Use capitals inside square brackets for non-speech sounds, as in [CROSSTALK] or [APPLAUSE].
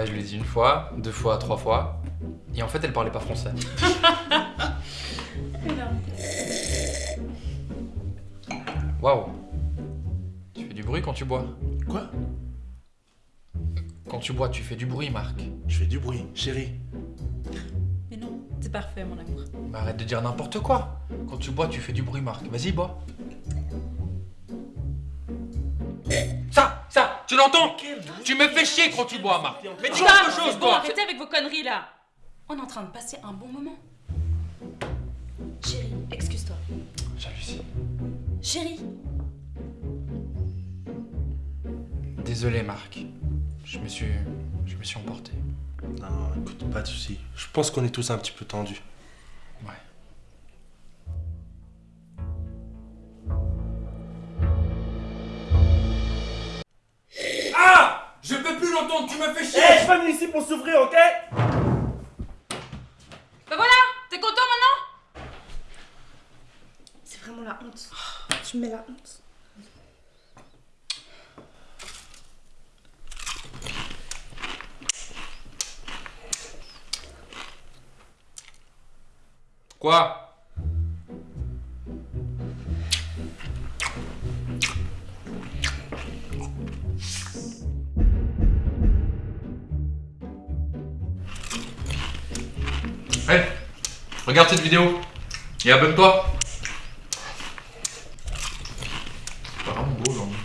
Ouais, je lui ai dit une fois, deux fois, trois fois. Et en fait, elle parlait pas français. [LAUGHS] Waouh. Tu fais du bruit quand tu bois. Quoi? Quand tu bois, tu fais du bruit, Marc. Je fais du bruit, chérie. Mais non, c'est parfait, mon amour. Mais arrête de dire n'importe quoi. Quand tu bois, tu fais du bruit, Marc. Vas-y, bois. Tu l'entends Tu me fais chier quand tu bois, Marc. Mais dis quelque chose, bon, toi. arrêtez avec vos conneries, là On est en train de passer un bon moment. Chérie, excuse-toi. J'hallucine. Chérie Désolé, Marc. Je me suis, je me suis emporté. Non, écoute, pas de soucis. Je pense qu'on est tous un petit peu tendus. Ouais. Tu me fais chier Eh, je suis pas venu ici pour souffrir, ok? Ben voilà T'es content maintenant? C'est vraiment la honte. Tu me mets la honte. Quoi? Hey, regarde cette vidéo et abonne-toi. C'est pas vraiment beau aujourd'hui.